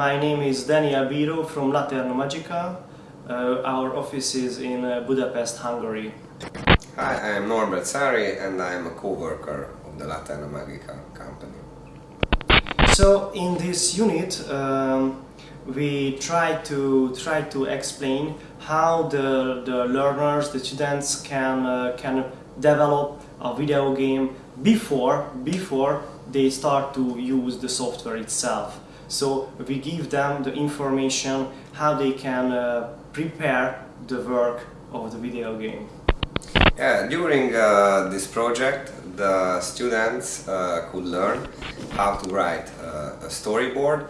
my name is Daniel Biro from Laterno Magica. Uh, our office is in uh, Budapest, Hungary. Hi, I am Norbert Sari and I am a co-worker of the Laterno Magica company. So in this unit um, we try to try to explain how the, the learners, the students can uh, can develop a video game before before they start to use the software itself. So we give them the information how they can uh, prepare the work of the video game. Yeah, during uh, this project the students uh, could learn how to write uh, a storyboard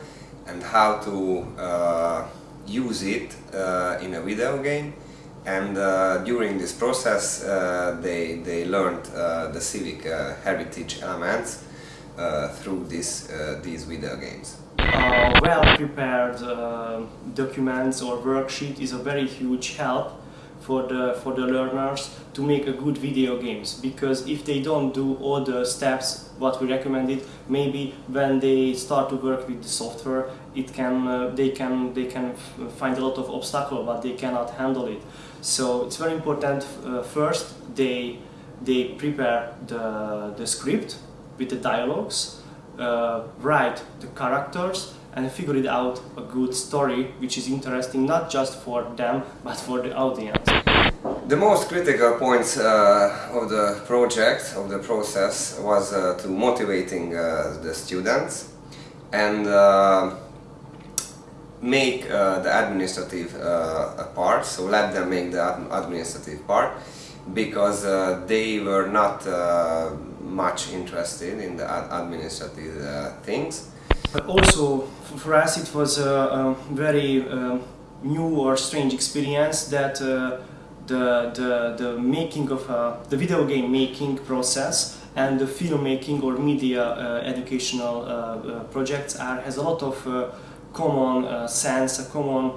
and how to uh, use it uh, in a video game and uh, during this process they, they learned the civic heritage elements through this, these video games. Uh, well-prepared uh, documents or worksheet is a very huge help for the for the learners to make a good video games. Because if they don't do all the steps what we recommended maybe when they start to work with the software it can uh, they can they can find a lot of obstacle but they cannot handle it. So it's very important uh, first they they prepare the the script with the dialogues uh, write the characters and figure it out a good story which is interesting not just for them but for the audience. The most critical points uh, of the project, of the process, was uh, to motivating uh, the students and uh, make uh, the administrative part, so let them make the administrative part because they were not much interested in the administrative things. But also for us it was a, a very new or strange experience that the, the, the making of uh, the video game making process and the filmmaking or media uh, educational uh, uh projects are, has a lot of uh, common uh, sense, a common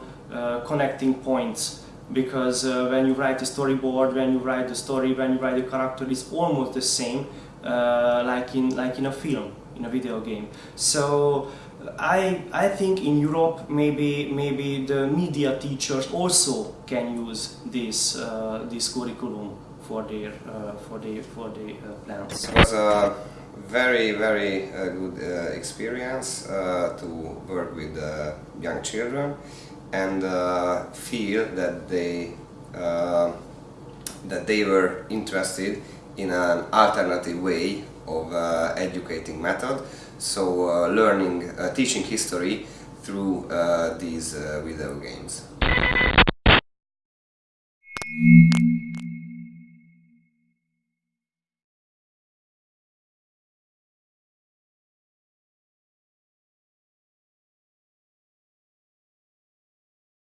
connecting points because when you write a storyboard, when you write the story, when you write the character, it's almost the same like in like in a film, in a video game. So I, I think in Europe maybe maybe the media teachers also can use this uh, this curriculum for their uh, for their for their uh, plans. It was a very very uh, good uh, experience uh, to work with young children and uh, feel that they uh, that they were interested in an alternative way of uh, educating method. So uh, learning uh, teaching history through uh, these video games.